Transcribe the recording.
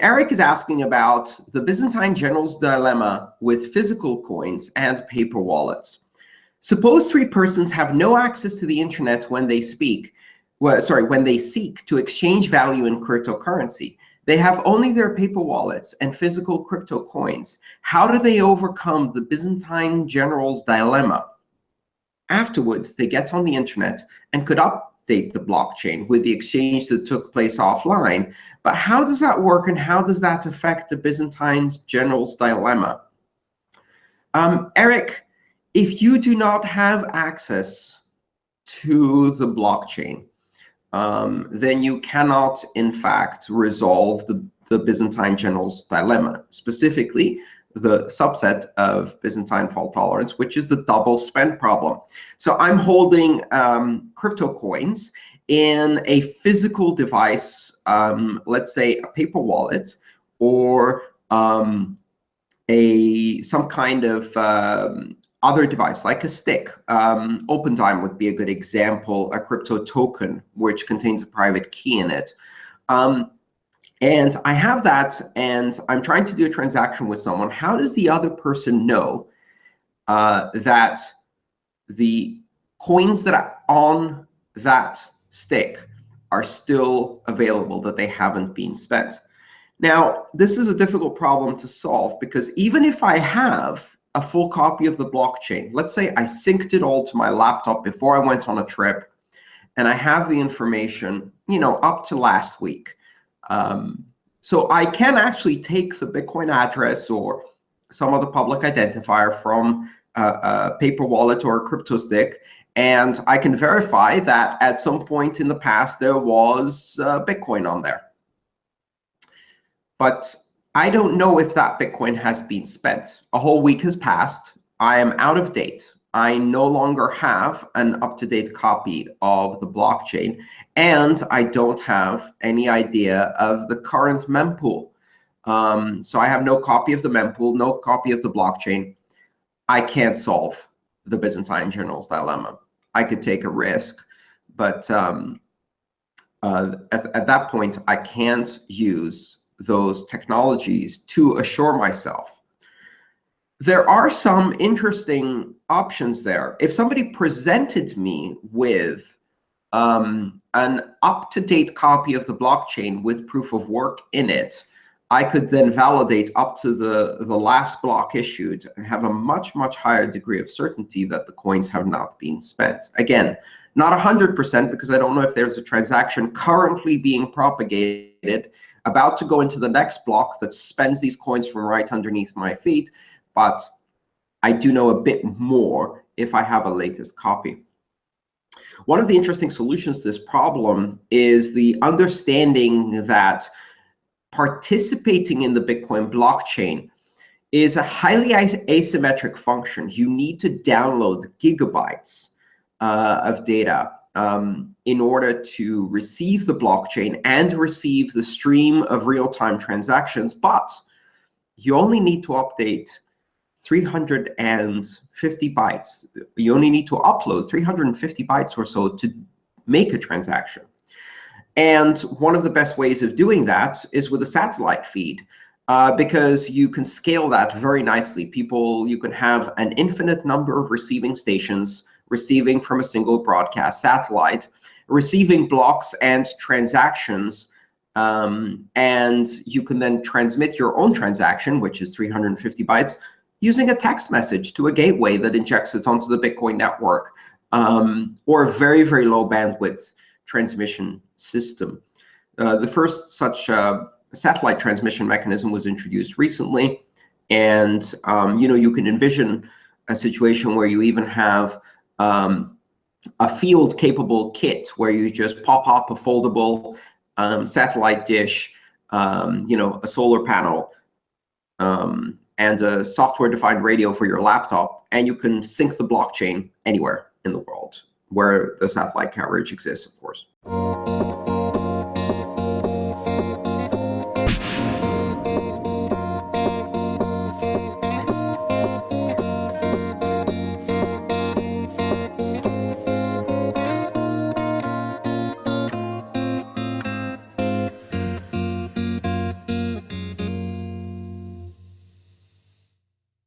Eric is asking about the Byzantine general's dilemma with physical coins and paper wallets. Suppose three persons have no access to the internet when they speak, well, sorry, when they seek to exchange value in cryptocurrency. They have only their paper wallets and physical crypto coins. How do they overcome the Byzantine general's dilemma? Afterwards, they get on the internet and could the blockchain with the exchange that took place offline. But how does that work, and how does that affect the Byzantine general's dilemma? Um, Eric, if you do not have access to the blockchain, um, then you cannot, in fact, resolve the, the Byzantine general's dilemma, specifically the subset of Byzantine fault tolerance, which is the double spend problem. So I'm holding um, crypto coins in a physical device, um, let's say a paper wallet, or um, a some kind of um, other device, like a stick. Um, Opendime would be a good example, a crypto token, which contains a private key in it. Um, and I have that, and I'm trying to do a transaction with someone. How does the other person know uh, that the coins that are on that stick are still available, that they haven't been spent? Now, this is a difficult problem to solve, because even if I have a full copy of the blockchain. Let's say I synced it all to my laptop before I went on a trip, and I have the information, you know, up to last week. Um, so I can actually take the Bitcoin address or some other public identifier from a, a paper wallet or a crypto stick, and I can verify that at some point in the past there was uh, Bitcoin on there. But I don't know if that Bitcoin has been spent. A whole week has passed. I am out of date. I no longer have an up-to-date copy of the blockchain, and I don't have any idea of the current mempool. Um, so I have no copy of the mempool, no copy of the blockchain. I can't solve the Byzantine general's dilemma. I could take a risk, but um, uh, at, at that point, I can't use those technologies to assure myself. There are some interesting options there. If somebody presented me with um, an up-to-date copy of the blockchain with proof of work in it, I could then validate up to the, the last block issued and have a much, much higher degree of certainty that the coins have not been spent. Again, not 100% because I don't know if there's a transaction currently being propagated about to go into the next block that spends these coins from right underneath my feet, but I do know a bit more if I have a latest copy. One of the interesting solutions to this problem is the understanding that participating in the Bitcoin blockchain is a highly asymmetric function. You need to download gigabytes uh, of data um, in order to receive the blockchain and receive the stream of real-time transactions. But you only need to update 350 bytes. You only need to upload 350 bytes or so to make a transaction. And one of the best ways of doing that is with a satellite feed. Uh, because you can scale that very nicely. People, you can have an infinite number of receiving stations receiving from a single broadcast satellite, receiving blocks and transactions. Um, and you can then transmit your own transaction, which is 350 bytes, using a text message to a gateway that injects it onto the Bitcoin network, um, or a very, very low bandwidth transmission system. Uh, the first such uh, satellite transmission mechanism was introduced recently. And um, you know, you can envision a situation where you even have um, a field-capable kit where you just pop up a foldable um, satellite dish, um, you know, a solar panel, um, and a software-defined radio for your laptop, and you can sync the blockchain anywhere in the world where the satellite coverage exists, of course.